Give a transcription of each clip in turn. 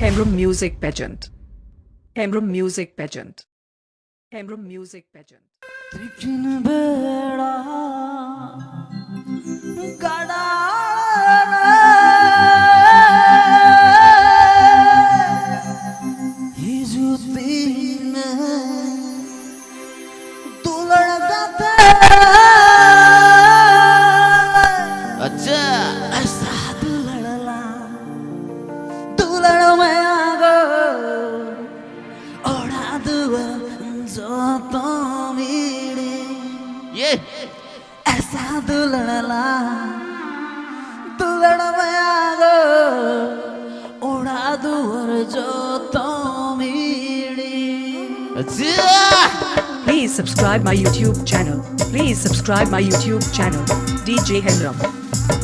Hembrum Music Pageant. Hembrum Music Pageant. Hembrum Music Pageant. ऐसा दुलड़ला दुलड़ में आगो ओढ़ा दुवर जो तो मीड़ी अच्छा Please subscribe my YouTube channel. Please subscribe my YouTube channel. DJ Hemram.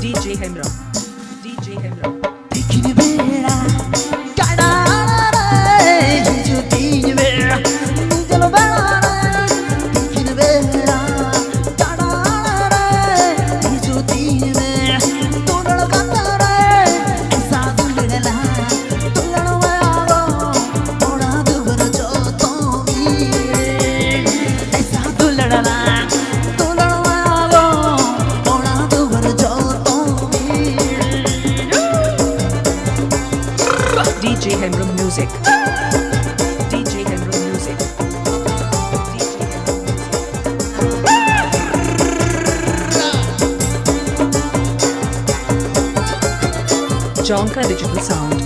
DJ Hemram. DJ Hemram. DJ Hemram Music. DJ Hemram Music. DJ Hemram Music. Jonka Digital Sound.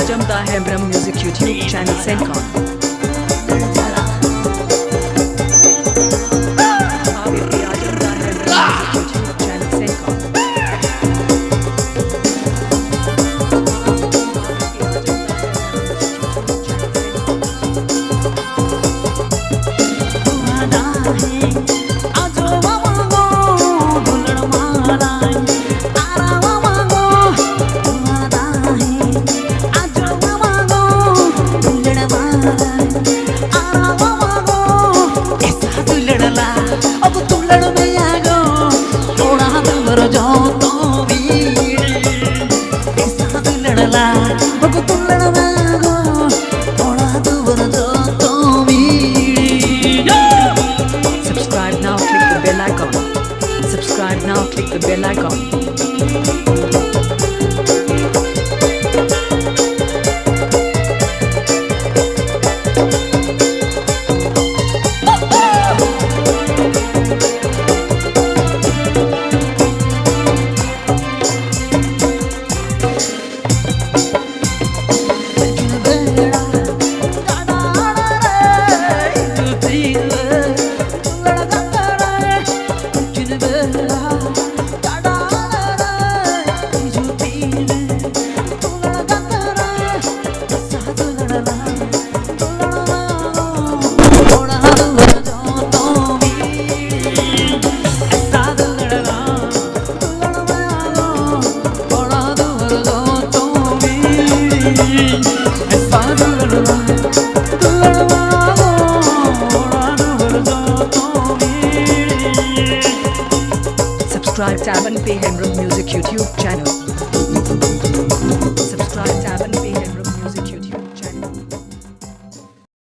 आजम दा Hembram Music YouTube channel Sencon. Subscribe now, click the bell icon. Subscribe Taman P Hemram Music YouTube channel.